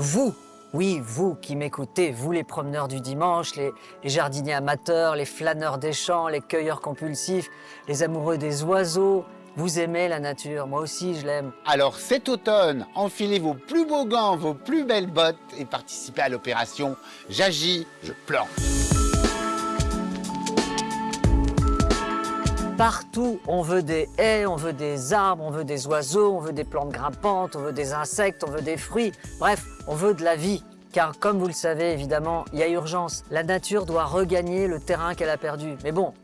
Vous, oui, vous qui m'écoutez, vous les promeneurs du dimanche, les, jardiniers amateurs, les flâneurs des champs, les cueilleurs compulsifs, les amoureux des oiseaux, vous aimez la nature, moi aussi je l'aime. Alors cet automne, enfilez vos plus beaux gants, vos plus belles bottes et participez à l'opération J'agis, je plante. Partout, on veut des haies, on veut des arbres, on veut des oiseaux, on veut des plantes grimpantes, on veut des insectes, on veut des fruits. Bref, on veut de la vie. Car comme vous le savez, évidemment, il y a urgence. La nature doit regagner le terrain qu'elle a perdu. Mais bon,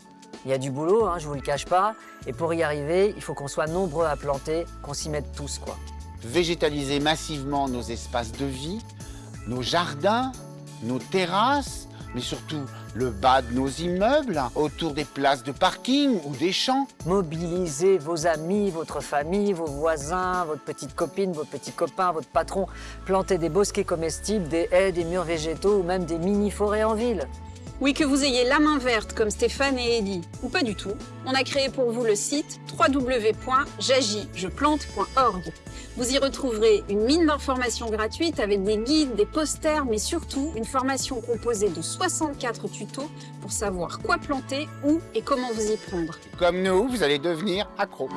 il y a du boulot, hein, je vous le cache pas. Et pour y arriver, il faut qu'on soit nombreux à planter, qu'on s'y mette tous, quoi. Végétaliser massivement nos espaces de vie, nos jardins, nos terrasses, mais surtout le bas de nos immeubles, autour des places de parking ou des champs. Mobilisez vos amis, votre famille, vos voisins, votre petite copine, vos petits copains, votre patron. Plantez des bosquets comestibles, des haies, des murs végétaux ou même des mini-forêts en ville. Oui, que vous ayez la main verte comme Stéphane et Ellie, ou pas du tout, on a créé pour vous le site www.j'agis-je-plante.org. Vous y retrouverez une mine d'informations gratuites avec des guides, des posters, mais surtout une formation composée de 64 tutos pour savoir quoi planter, où et comment vous y prendre. Comme nous, vous allez devenir accro.